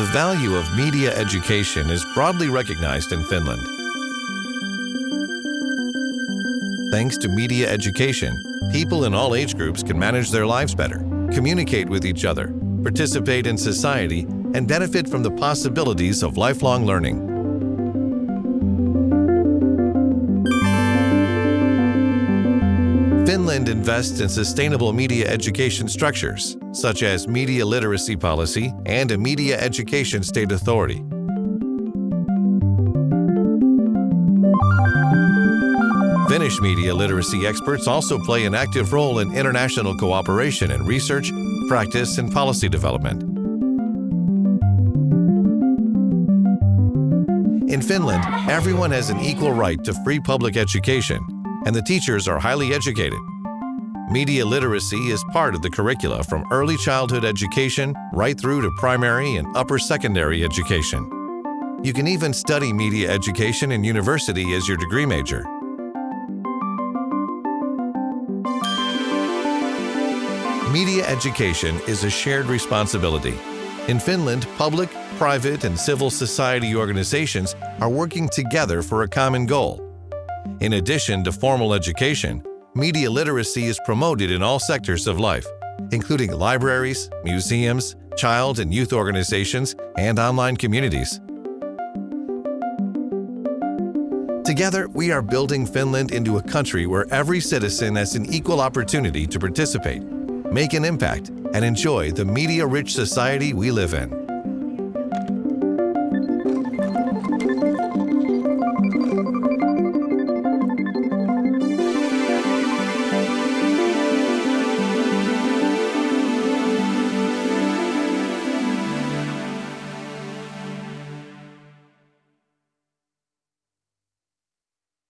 The value of media education is broadly recognized in Finland. Thanks to media education, people in all age groups can manage their lives better, communicate with each other, participate in society, and benefit from the possibilities of lifelong learning. Finland invests in sustainable media education structures, such as media literacy policy and a media education state authority. Finnish media literacy experts also play an active role in international cooperation in research, practice, and policy development. In Finland, everyone has an equal right to free public education, and the teachers are highly educated. Media literacy is part of the curricula from early childhood education right through to primary and upper secondary education. You can even study media education in university as your degree major. Media education is a shared responsibility. In Finland, public, private, and civil society organizations are working together for a common goal. In addition to formal education, media literacy is promoted in all sectors of life, including libraries, museums, child and youth organizations, and online communities. Together, we are building Finland into a country where every citizen has an equal opportunity to participate make an impact, and enjoy the media rich society we live in.